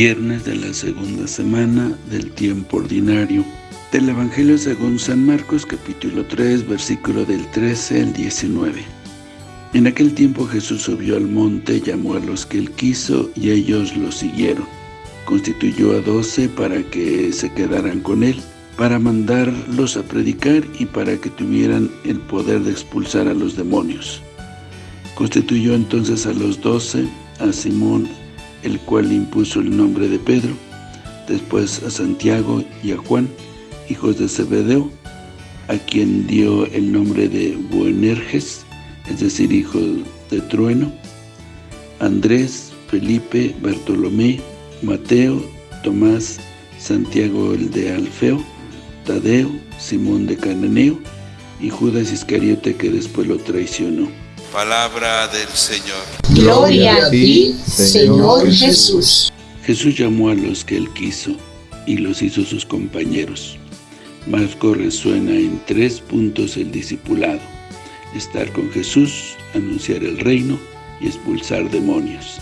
viernes de la segunda semana del tiempo ordinario. Del Evangelio según San Marcos capítulo 3 versículo del 13 al 19. En aquel tiempo Jesús subió al monte, llamó a los que él quiso y ellos lo siguieron. Constituyó a doce para que se quedaran con él, para mandarlos a predicar y para que tuvieran el poder de expulsar a los demonios. Constituyó entonces a los doce, a Simón, el cual impuso el nombre de Pedro, después a Santiago y a Juan, hijos de Zebedeo, a quien dio el nombre de Boanerges, es decir, hijo de trueno, Andrés, Felipe, Bartolomé, Mateo, Tomás, Santiago el de Alfeo, Tadeo, Simón de Cananeo y Judas Iscariote que después lo traicionó. Palabra del Señor. Gloria a ti, Señor Jesús. Jesús llamó a los que Él quiso y los hizo sus compañeros. Marco resuena en tres puntos el discipulado. Estar con Jesús, anunciar el reino y expulsar demonios.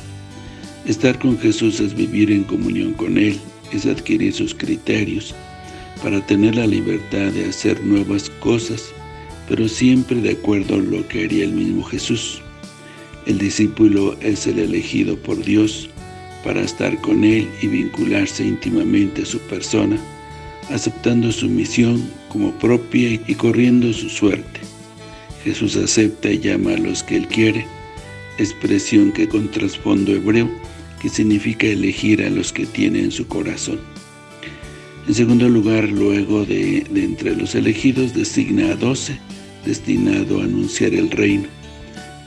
Estar con Jesús es vivir en comunión con Él, es adquirir sus criterios, para tener la libertad de hacer nuevas cosas pero siempre de acuerdo a lo que haría el mismo Jesús. El discípulo es el elegido por Dios para estar con Él y vincularse íntimamente a su persona, aceptando su misión como propia y corriendo su suerte. Jesús acepta y llama a los que Él quiere, expresión que con trasfondo hebreo, que significa elegir a los que tiene en su corazón. En segundo lugar, luego de, de entre los elegidos, designa a doce, destinado a anunciar el reino.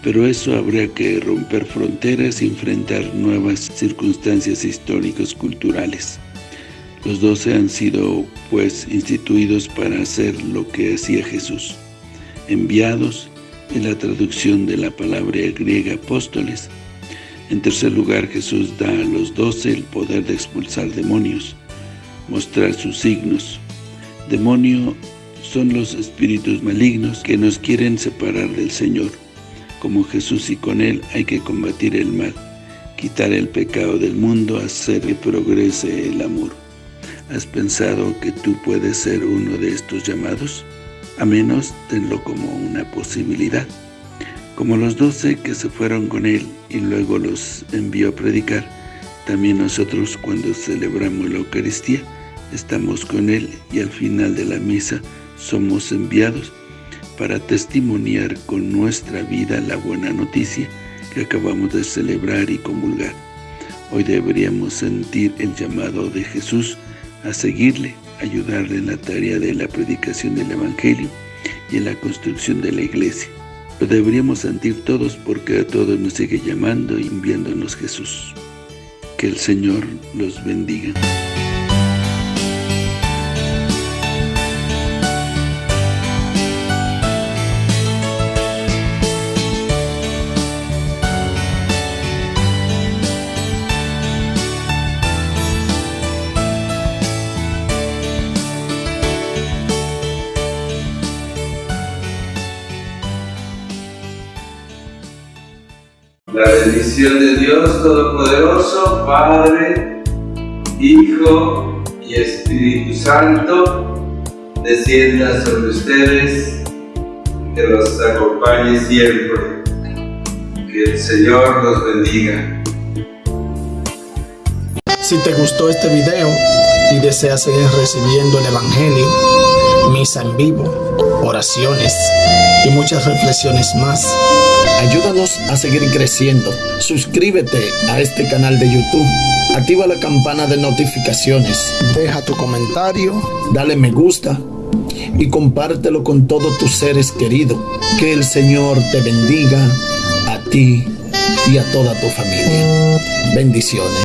Pero eso habría que romper fronteras y enfrentar nuevas circunstancias históricas culturales. Los doce han sido, pues, instituidos para hacer lo que hacía Jesús. Enviados, en la traducción de la palabra griega apóstoles. En tercer lugar, Jesús da a los doce el poder de expulsar demonios, mostrar sus signos. Demonio son los espíritus malignos que nos quieren separar del Señor. Como Jesús y con Él hay que combatir el mal, quitar el pecado del mundo, hacer que progrese el amor. ¿Has pensado que tú puedes ser uno de estos llamados? A menos tenlo como una posibilidad. Como los doce que se fueron con Él y luego los envió a predicar, también nosotros cuando celebramos la Eucaristía, estamos con Él y al final de la misa somos enviados para testimoniar con nuestra vida la buena noticia que acabamos de celebrar y comulgar. Hoy deberíamos sentir el llamado de Jesús a seguirle, ayudarle en la tarea de la predicación del Evangelio y en la construcción de la Iglesia. Lo deberíamos sentir todos porque a todos nos sigue llamando y enviándonos Jesús. Que el Señor los bendiga. La bendición de Dios Todopoderoso, Padre, Hijo y Espíritu Santo, descienda sobre ustedes, que los acompañe siempre. Que el Señor los bendiga. Si te gustó este video y deseas seguir recibiendo el Evangelio, misa en vivo, oraciones y muchas reflexiones más, Ayúdanos a seguir creciendo. Suscríbete a este canal de YouTube. Activa la campana de notificaciones. Deja tu comentario. Dale me gusta. Y compártelo con todos tus seres queridos. Que el Señor te bendiga a ti y a toda tu familia. Bendiciones.